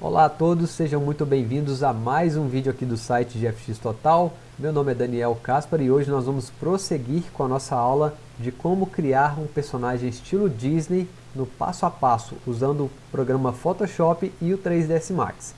Olá a todos, sejam muito bem-vindos a mais um vídeo aqui do site de FX Total. Meu nome é Daniel Caspar e hoje nós vamos prosseguir com a nossa aula de como criar um personagem estilo Disney no passo a passo, usando o programa Photoshop e o 3ds Max.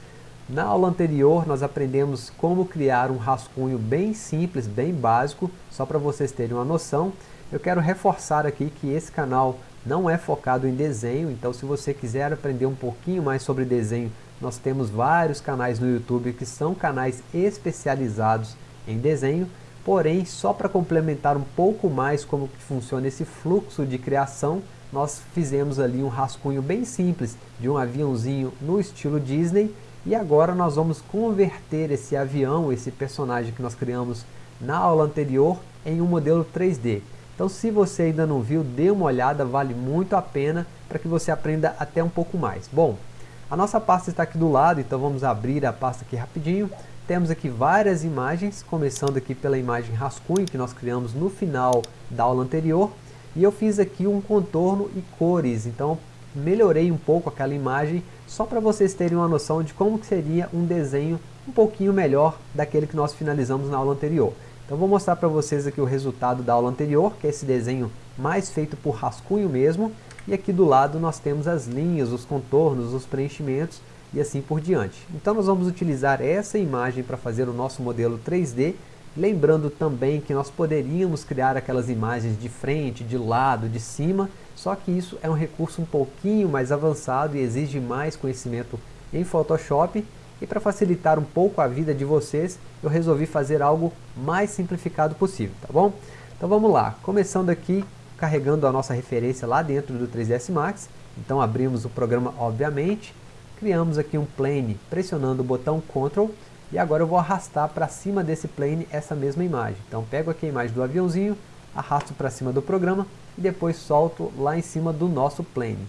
Na aula anterior nós aprendemos como criar um rascunho bem simples, bem básico, só para vocês terem uma noção. Eu quero reforçar aqui que esse canal não é focado em desenho, então se você quiser aprender um pouquinho mais sobre desenho, nós temos vários canais no YouTube que são canais especializados em desenho, porém só para complementar um pouco mais como que funciona esse fluxo de criação, nós fizemos ali um rascunho bem simples de um aviãozinho no estilo Disney e agora nós vamos converter esse avião, esse personagem que nós criamos na aula anterior em um modelo 3D. Então se você ainda não viu, dê uma olhada, vale muito a pena para que você aprenda até um pouco mais. Bom, a nossa pasta está aqui do lado, então vamos abrir a pasta aqui rapidinho. Temos aqui várias imagens, começando aqui pela imagem rascunho que nós criamos no final da aula anterior. E eu fiz aqui um contorno e cores, então melhorei um pouco aquela imagem, só para vocês terem uma noção de como seria um desenho um pouquinho melhor daquele que nós finalizamos na aula anterior. Então vou mostrar para vocês aqui o resultado da aula anterior, que é esse desenho mais feito por rascunho mesmo. E aqui do lado nós temos as linhas, os contornos, os preenchimentos e assim por diante. Então nós vamos utilizar essa imagem para fazer o nosso modelo 3D, lembrando também que nós poderíamos criar aquelas imagens de frente, de lado, de cima, só que isso é um recurso um pouquinho mais avançado e exige mais conhecimento em Photoshop, e para facilitar um pouco a vida de vocês, eu resolvi fazer algo mais simplificado possível, tá bom? Então vamos lá, começando aqui carregando a nossa referência lá dentro do 3ds Max. Então abrimos o programa, obviamente, criamos aqui um plane pressionando o botão Ctrl e agora eu vou arrastar para cima desse plane essa mesma imagem. Então pego aqui a imagem do aviãozinho, arrasto para cima do programa e depois solto lá em cima do nosso plane.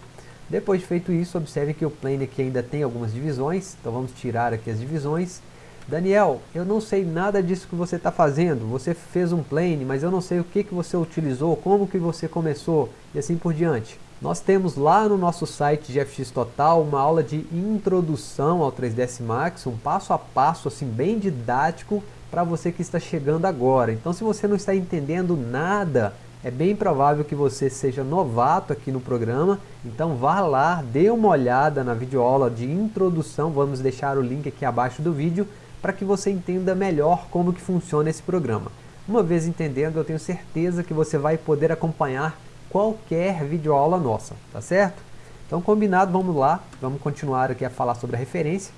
Depois de feito isso, observe que o plane aqui ainda tem algumas divisões, então vamos tirar aqui as divisões Daniel, eu não sei nada disso que você está fazendo, você fez um plane, mas eu não sei o que, que você utilizou, como que você começou e assim por diante. Nós temos lá no nosso site de FX Total uma aula de introdução ao 3ds Max, um passo a passo assim bem didático para você que está chegando agora. Então se você não está entendendo nada, é bem provável que você seja novato aqui no programa, então vá lá, dê uma olhada na videoaula de introdução, vamos deixar o link aqui abaixo do vídeo, para que você entenda melhor como que funciona esse programa. Uma vez entendendo, eu tenho certeza que você vai poder acompanhar qualquer videoaula nossa, tá certo? Então combinado, vamos lá, vamos continuar aqui a falar sobre a referência.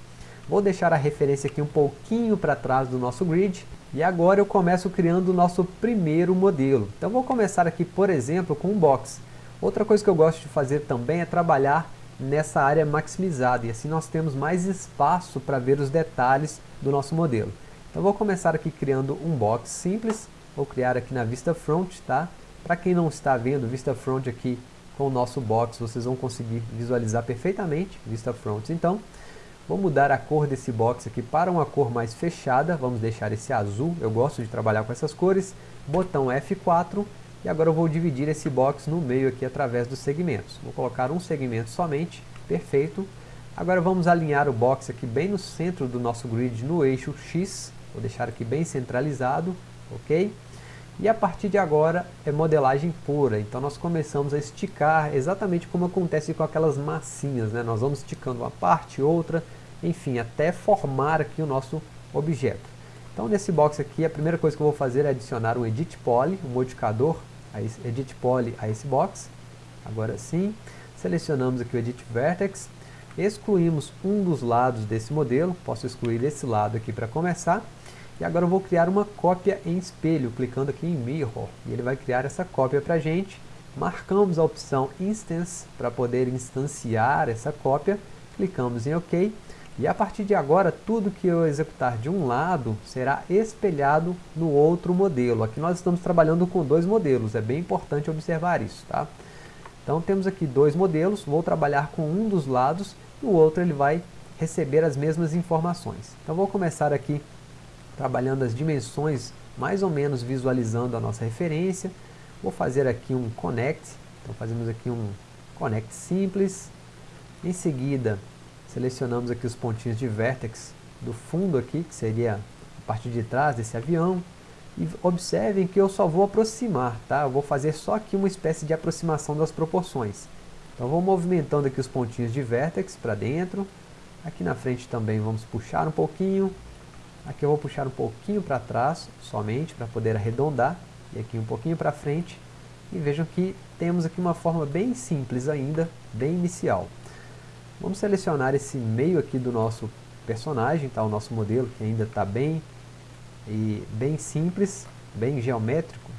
Vou deixar a referência aqui um pouquinho para trás do nosso grid, e agora eu começo criando o nosso primeiro modelo. Então vou começar aqui, por exemplo, com um box. Outra coisa que eu gosto de fazer também é trabalhar nessa área maximizada, e assim nós temos mais espaço para ver os detalhes do nosso modelo. Então vou começar aqui criando um box simples, vou criar aqui na vista front, tá? Para quem não está vendo vista front aqui com o nosso box, vocês vão conseguir visualizar perfeitamente vista front. Então, vou mudar a cor desse box aqui para uma cor mais fechada, vamos deixar esse azul, eu gosto de trabalhar com essas cores, botão F4, e agora eu vou dividir esse box no meio aqui através dos segmentos. Vou colocar um segmento somente, perfeito, Agora vamos alinhar o box aqui bem no centro do nosso grid no eixo X. Vou deixar aqui bem centralizado, ok? E a partir de agora é modelagem pura, então nós começamos a esticar exatamente como acontece com aquelas massinhas, né? Nós vamos esticando uma parte, outra, enfim, até formar aqui o nosso objeto. Então nesse box aqui, a primeira coisa que eu vou fazer é adicionar um Edit Poly, um modificador, Edit Poly a esse box. Agora sim, selecionamos aqui o Edit Vertex, excluímos um dos lados desse modelo, posso excluir esse lado aqui para começar, e agora eu vou criar uma cópia em espelho, clicando aqui em Mirror, e ele vai criar essa cópia para a gente, marcamos a opção Instance para poder instanciar essa cópia, clicamos em OK, e a partir de agora, tudo que eu executar de um lado será espelhado no outro modelo. Aqui nós estamos trabalhando com dois modelos, é bem importante observar isso. Tá? Então temos aqui dois modelos, vou trabalhar com um dos lados no outro ele vai receber as mesmas informações. Então vou começar aqui trabalhando as dimensões, mais ou menos visualizando a nossa referência. Vou fazer aqui um connect, então fazemos aqui um connect simples. Em seguida, Selecionamos aqui os pontinhos de vértex do fundo aqui, que seria a parte de trás desse avião. E observem que eu só vou aproximar, tá? Eu vou fazer só aqui uma espécie de aproximação das proporções. Então vou movimentando aqui os pontinhos de vértex para dentro. Aqui na frente também vamos puxar um pouquinho. Aqui eu vou puxar um pouquinho para trás, somente, para poder arredondar. E aqui um pouquinho para frente. E vejam que temos aqui uma forma bem simples ainda, bem inicial. Vamos selecionar esse meio aqui do nosso personagem, tá? o nosso modelo que ainda está bem, e bem simples, bem geométrico.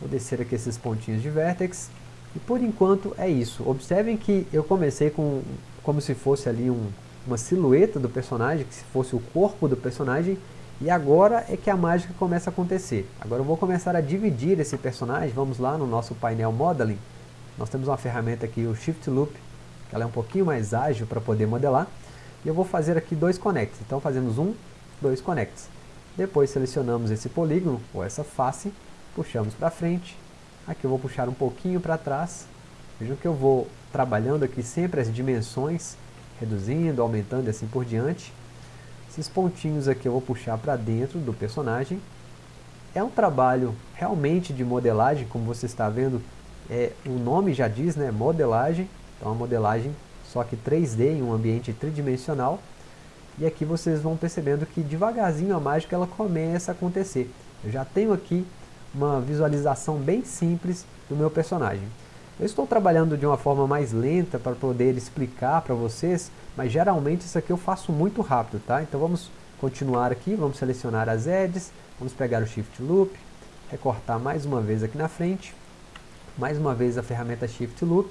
Vou descer aqui esses pontinhos de vértex. E por enquanto é isso. Observem que eu comecei com como se fosse ali um, uma silhueta do personagem, que se fosse o corpo do personagem, e agora é que a mágica começa a acontecer. Agora eu vou começar a dividir esse personagem, vamos lá no nosso painel Modeling, nós temos uma ferramenta aqui, o Shift Loop, ela é um pouquinho mais ágil para poder modelar, e eu vou fazer aqui dois connects, então fazemos um, dois connects. Depois selecionamos esse polígono, ou essa face, puxamos para frente, aqui eu vou puxar um pouquinho para trás, vejam que eu vou trabalhando aqui sempre as dimensões, reduzindo, aumentando e assim por diante. Esses pontinhos aqui eu vou puxar para dentro do personagem. É um trabalho realmente de modelagem, como você está vendo, é, o nome já diz, né, modelagem. Então a modelagem só que 3D em um ambiente tridimensional. E aqui vocês vão percebendo que devagarzinho a mágica ela começa a acontecer. Eu já tenho aqui uma visualização bem simples do meu personagem. Eu estou trabalhando de uma forma mais lenta para poder explicar para vocês, mas geralmente isso aqui eu faço muito rápido, tá? Então vamos continuar aqui, vamos selecionar as edges, vamos pegar o Shift Loop, recortar mais uma vez aqui na frente, mais uma vez a ferramenta Shift Loop,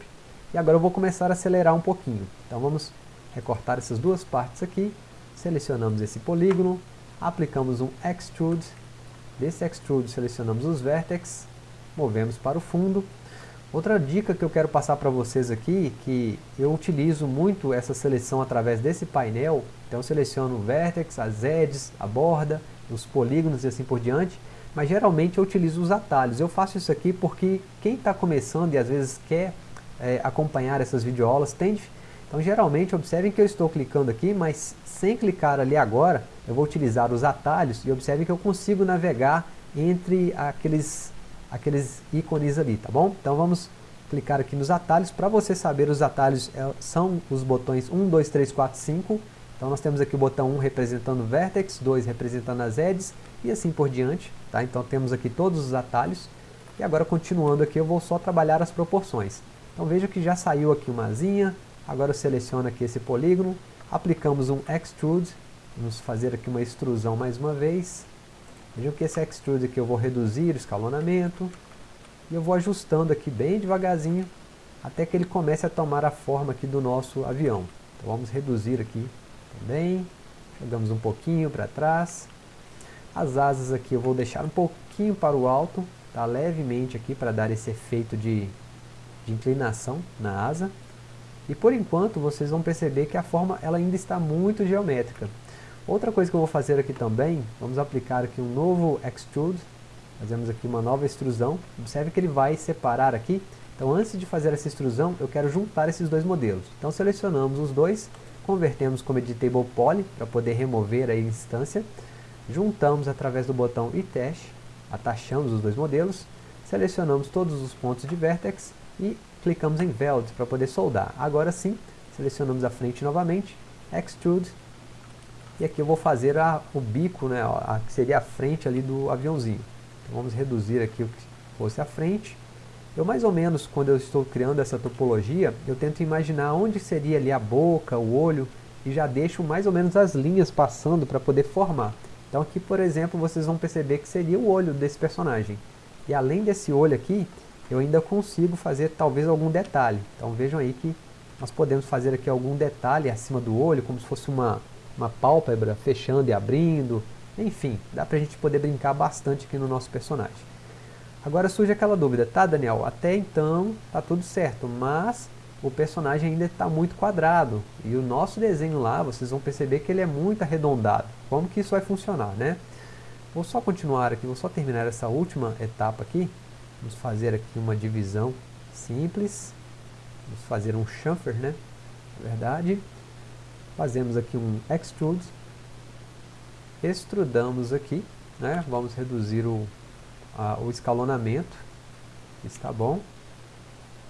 e agora eu vou começar a acelerar um pouquinho. Então vamos recortar essas duas partes aqui, selecionamos esse polígono, aplicamos um Extrude, desse Extrude selecionamos os vértices, movemos para o fundo, Outra dica que eu quero passar para vocês aqui, que eu utilizo muito essa seleção através desse painel, então seleciono o vertex, as edges, a borda, os polígonos e assim por diante, mas geralmente eu utilizo os atalhos. Eu faço isso aqui porque quem está começando e às vezes quer é, acompanhar essas videoaulas tende... Então geralmente observem que eu estou clicando aqui, mas sem clicar ali agora, eu vou utilizar os atalhos e observem que eu consigo navegar entre aqueles aqueles ícones ali, tá bom? Então vamos clicar aqui nos atalhos. Para você saber, os atalhos é, são os botões 1, 2, 3, 4, 5. Então nós temos aqui o botão 1 representando o vertex, 2 representando as edges e assim por diante. Tá? Então temos aqui todos os atalhos. E agora continuando aqui eu vou só trabalhar as proporções. Então veja que já saiu aqui uma asinha. Agora eu seleciono aqui esse polígono. Aplicamos um Extrude. Vamos fazer aqui uma extrusão mais uma vez. Vejam que esse extrude aqui eu vou reduzir o escalonamento e eu vou ajustando aqui bem devagarzinho até que ele comece a tomar a forma aqui do nosso avião. Então vamos reduzir aqui também, jogamos um pouquinho para trás. As asas aqui eu vou deixar um pouquinho para o alto, tá? levemente aqui para dar esse efeito de, de inclinação na asa. E por enquanto vocês vão perceber que a forma ela ainda está muito geométrica. Outra coisa que eu vou fazer aqui também, vamos aplicar aqui um novo Extrude, fazemos aqui uma nova extrusão, observe que ele vai separar aqui, então antes de fazer essa extrusão, eu quero juntar esses dois modelos. Então selecionamos os dois, convertemos como Editable Poly, para poder remover a instância, juntamos através do botão e-test, atachamos os dois modelos, selecionamos todos os pontos de vertex e clicamos em Weld para poder soldar. Agora sim, selecionamos a frente novamente, Extrude, e aqui eu vou fazer a, o bico, né, a, que seria a frente ali do aviãozinho. Então vamos reduzir aqui o que fosse a frente. Eu mais ou menos, quando eu estou criando essa topologia, eu tento imaginar onde seria ali a boca, o olho, e já deixo mais ou menos as linhas passando para poder formar. Então aqui, por exemplo, vocês vão perceber que seria o olho desse personagem. E além desse olho aqui, eu ainda consigo fazer talvez algum detalhe. Então vejam aí que nós podemos fazer aqui algum detalhe acima do olho, como se fosse uma, uma pálpebra fechando e abrindo, enfim, dá pra gente poder brincar bastante aqui no nosso personagem. Agora surge aquela dúvida, tá Daniel, até então tá tudo certo, mas o personagem ainda está muito quadrado, e o nosso desenho lá, vocês vão perceber que ele é muito arredondado. Como que isso vai funcionar, né? Vou só continuar aqui, vou só terminar essa última etapa aqui, vamos fazer aqui uma divisão simples, vamos fazer um chamfer, né? Na verdade, fazemos aqui um extrude, extrudamos aqui, né? vamos reduzir o, a, o escalonamento, está bom.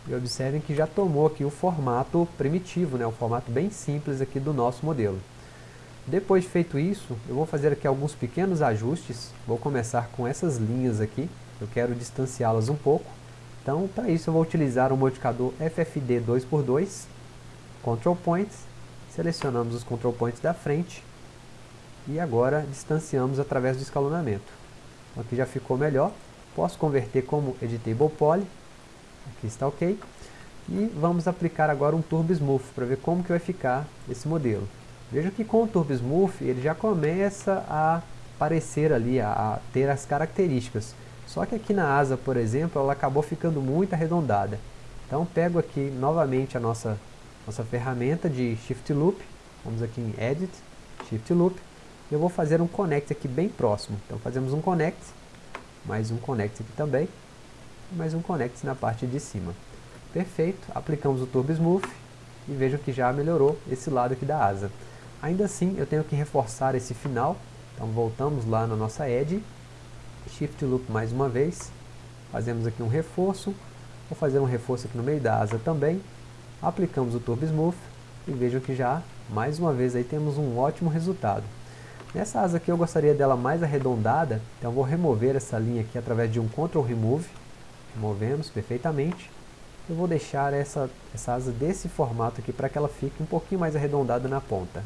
E observem que já tomou aqui o formato primitivo, né? o formato bem simples aqui do nosso modelo. Depois de feito isso, eu vou fazer aqui alguns pequenos ajustes, vou começar com essas linhas aqui, eu quero distanciá-las um pouco, então para isso eu vou utilizar o modificador FFD 2x2, Control Points, selecionamos os Control Points da frente, e agora distanciamos através do escalonamento. Então, aqui já ficou melhor, posso converter como Editable Poly, aqui está ok, e vamos aplicar agora um Turbo Smooth para ver como que vai ficar esse modelo. Veja que com o Turbo Smooth ele já começa a aparecer ali, a, a ter as características. Só que aqui na asa, por exemplo, ela acabou ficando muito arredondada. Então pego aqui novamente a nossa, nossa ferramenta de Shift Loop, vamos aqui em Edit, Shift Loop, eu vou fazer um connect aqui bem próximo. Então fazemos um connect, mais um connect aqui também, mais um connect na parte de cima. Perfeito, aplicamos o Turbo Smooth e vejam que já melhorou esse lado aqui da asa. Ainda assim, eu tenho que reforçar esse final, então voltamos lá na nossa Edge, Shift Loop mais uma vez, fazemos aqui um reforço, vou fazer um reforço aqui no meio da asa também, aplicamos o Turbo Smooth e vejam que já, mais uma vez, aí temos um ótimo resultado. Nessa asa aqui eu gostaria dela mais arredondada, então vou remover essa linha aqui através de um Ctrl Remove. Removemos perfeitamente. Eu vou deixar essa, essa asa desse formato aqui para que ela fique um pouquinho mais arredondada na ponta.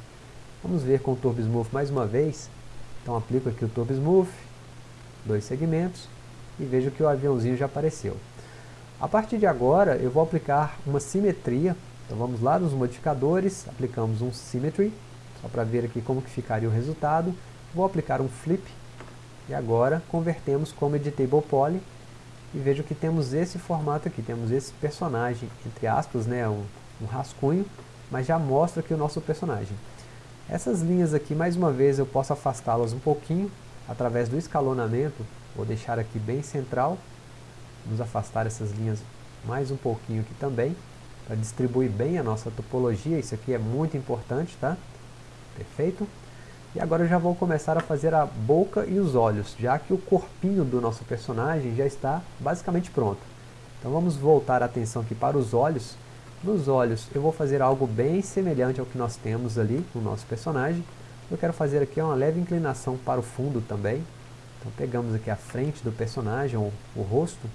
Vamos ver com o Turbo Smooth mais uma vez. Então aplico aqui o Turbo Smooth, dois segmentos, e vejo que o aviãozinho já apareceu. A partir de agora eu vou aplicar uma simetria, então vamos lá nos modificadores, aplicamos um Symmetry, só para ver aqui como que ficaria o resultado. Vou aplicar um flip e agora convertemos como editable poly e vejo que temos esse formato aqui, temos esse personagem, entre aspas, né, um, um rascunho, mas já mostra aqui o nosso personagem. Essas linhas aqui, mais uma vez, eu posso afastá-las um pouquinho através do escalonamento, vou deixar aqui bem central, vamos afastar essas linhas mais um pouquinho aqui também, para distribuir bem a nossa topologia, isso aqui é muito importante, tá? Perfeito? E agora eu já vou começar a fazer a boca e os olhos, já que o corpinho do nosso personagem já está basicamente pronto. Então vamos voltar a atenção aqui para os olhos. Nos olhos eu vou fazer algo bem semelhante ao que nós temos ali no nosso personagem. Eu quero fazer aqui uma leve inclinação para o fundo também. Então pegamos aqui a frente do personagem, o, o rosto,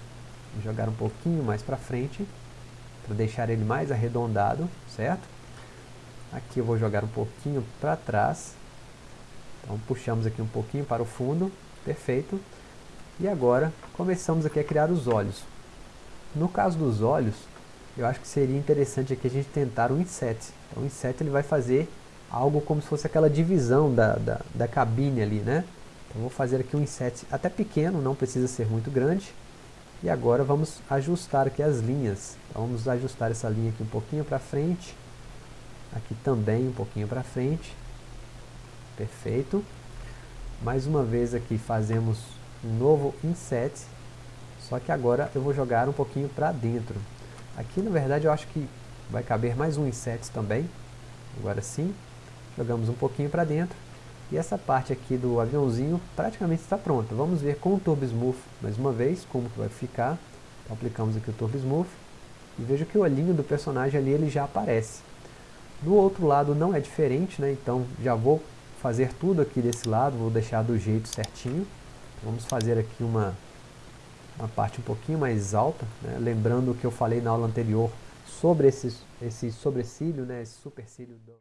jogar um pouquinho mais para frente, para deixar ele mais arredondado, certo? Aqui eu vou jogar um pouquinho para trás. Então puxamos aqui um pouquinho para o fundo. Perfeito. E agora começamos aqui a criar os olhos. No caso dos olhos, eu acho que seria interessante aqui a gente tentar um inset. Então o inset ele vai fazer algo como se fosse aquela divisão da, da, da cabine ali, né? Então vou fazer aqui um inset até pequeno, não precisa ser muito grande. E agora vamos ajustar aqui as linhas. Então vamos ajustar essa linha aqui um pouquinho para frente aqui também um pouquinho para frente, perfeito. Mais uma vez aqui fazemos um novo inset, só que agora eu vou jogar um pouquinho para dentro. Aqui na verdade eu acho que vai caber mais um inset também, agora sim, jogamos um pouquinho para dentro. E essa parte aqui do aviãozinho praticamente está pronta. Vamos ver com o Turbo Smooth mais uma vez como que vai ficar. Então, aplicamos aqui o Turbo Smooth e veja que o olhinho do personagem ali ele já aparece. Do outro lado não é diferente, né? então já vou fazer tudo aqui desse lado, vou deixar do jeito certinho. Vamos fazer aqui uma, uma parte um pouquinho mais alta, né? lembrando o que eu falei na aula anterior sobre esse, esse sobrecílio, né? esse supercílio. Do...